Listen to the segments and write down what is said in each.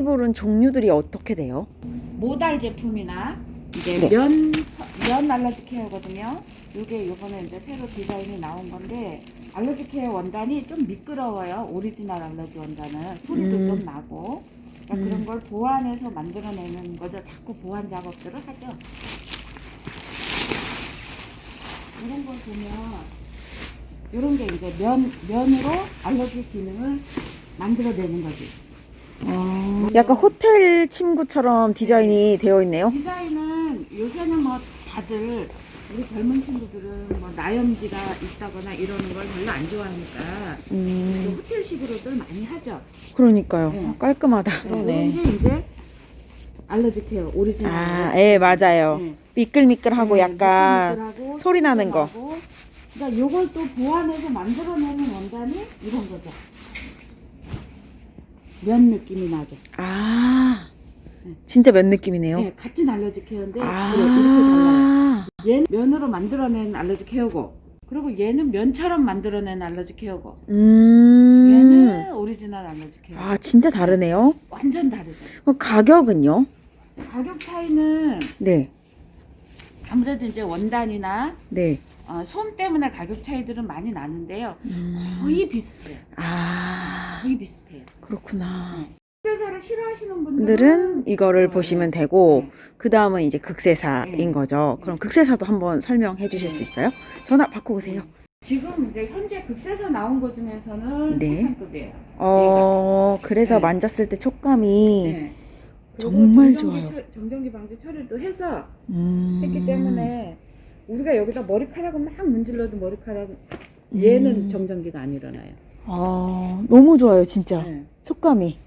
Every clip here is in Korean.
이불은 종류들이 어떻게 돼요? 모달 제품이나 이제 네. 면, 면 알러지 케어거든요. 이게 요번에 이제 새로 디자인이 나온 건데 알러지 케어 원단이 좀 미끄러워요. 오리지널 알러지 원단은 소리도 음. 좀 나고 그러니까 음. 그런 걸 보완해서 만들어내는 거죠. 자꾸 보완 작업들을 하죠. 이런 걸 보면 이런 게 이제 면 면으로 알러지 기능을 만들어내는 거지. 약간 호텔 침구처럼 디자인이 되어 있네요. 디자인은 요새는 뭐 다들 우리 젊은 친구들은 뭐 나염지가 있다거나 이러는 걸 별로 안 좋아하니까 음, 호텔식으로들 많이 하죠. 그러니까요. 네. 깔끔하다. 네. 게 이제 알러지 케어 오리지널. 아, 예, 맞아요. 네. 미끌미끌하고 네, 약간 미끌미끌하고 소리 나는 거. 그러니까 요걸 또 보완해서 만들어내는 원단이 이런 거죠. 면 느낌이 나죠. 아, 진짜 면 느낌이네요. 네, 같은 알러지 케어인데 아, 그래, 이렇게 달라요. 얘는 면으로 만들어낸 알러지 케어고 그리고 얘는 면처럼 만들어낸 알러지 케어고 음, 얘는 오리지널 알러지 케어 아, 진짜 다르네요. 완전 다르죠 그럼 가격은요? 가격 차이는 네, 아무래도 이제 원단이나 네. 어, 솜 때문에 가격 차이들은 많이 나는데요 음, 거의 비슷해요 아, 거의 비슷해요 그렇구나. 극세사를 싫어하시는 분들은 이거를 어, 보시면 되고 네. 그 다음은 이제 극세사인 네. 거죠. 그럼 극세사도 한번 설명해 주실 수 있어요? 전화 바꿔보세요. 지금 이제 현재 극세사 나온 것 중에서는 네. 최상급이에요 어, 그래서 네. 만졌을 때 촉감이 네. 정말 정전기 좋아요. 처- 정전기 방지 처리도 해서 음, 했기 때문에 우리가 여기다 머리카락을 막 문질러도 머리카락 얘는 음. 정전기가 안 일어나요. 아, 너무 좋아요, 진짜. 네. 촉감이.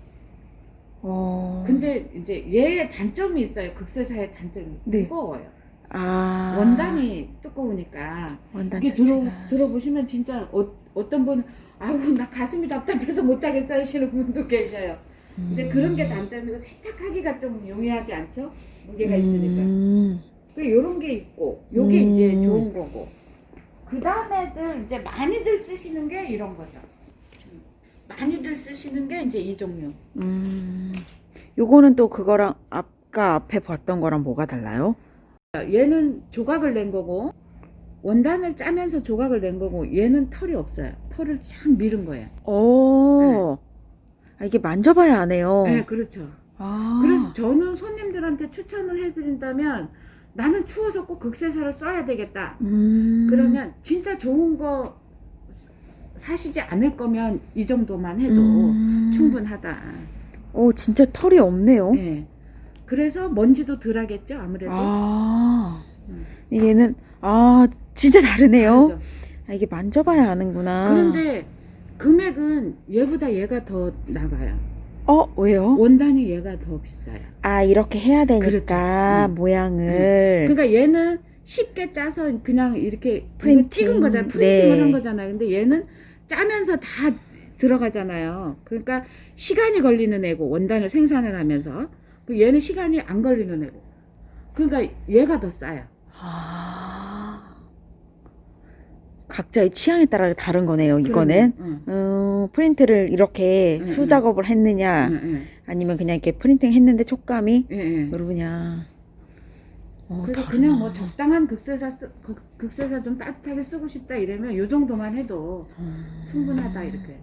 어. 근데 이제 얘의 단점이 있어요. 극세사의 단점이 네. 무거워요. 아. 원단이 두꺼우니까 원단 이게 들어. 들어보시면 진짜 어, 어떤 분은 아우 나 가슴이 답답해서 못 자겠어 하시는 분도 계셔요. 이제 그런 게 단점이고 세탁하기가 좀 용이하지 않죠? 무게가 있으니까. 음. 그 요런 게 있고 요게 음. 이제 좋은 거고 그 다음에들 이제 많이들 쓰시는 게 이런 거죠 많이들 쓰시는 게 이제 이 종류 음. 요거는 또 그거랑 아까 앞에 봤던 거랑 뭐가 달라요? 얘는 조각을 낸 거고 원단을 짜면서 조각을 낸 거고 얘는 털이 없어요 털을 참 밀은 거예요 오. 아, 이게 만져봐야 아네요. 네 그렇죠 아. 그래서 저는 손님들한테 추천을 해드린다면 나는 추워서 꼭 극세사를 써야 되겠다 음. 그러면 진짜 좋은 거 사시지 않을 거면 이 정도만 해도 음. 충분하다. 오, 진짜 털이 없네요. 예. 그래서 먼지도 덜 하겠죠, 아무래도. 아. 음. 얘는 아, 진짜 다르네요. 아, 이게 만져봐야 아는구나. 그런데 금액은 얘보다 얘가 더 나가요. 어, 왜요? 원단이 얘가 더 비싸요. 아, 이렇게 해야 되니까 그렇죠. 음. 모양을 그러니까 얘는 쉽게 짜서 그냥 이렇게 프린팅. 찍은 거잖아요. 프린팅을 네. 한 거잖아요. 근데 얘는 짜면서 다 들어가잖아요. 그러니까 시간이 걸리는 애고 원단을 생산을 하면서 그 얘는 시간이 안 걸리는 애고. 그러니까 얘가 더 싸요. 아. 각자의 취향에 따라 다른 거네요, 이거는. 응, 음, 프린트를 이렇게 응, 수작업을 했느냐, 응, 아니면 그냥 이렇게 프린팅 했는데 촉감이 응. 여러분이야. 어, 그래서 다르나. 그냥 뭐 적당한 극세사 쓰, 극- 극세사 좀 따뜻하게 쓰고 싶다 이러면 요 정도만 해도 음. 충분하다 이렇게.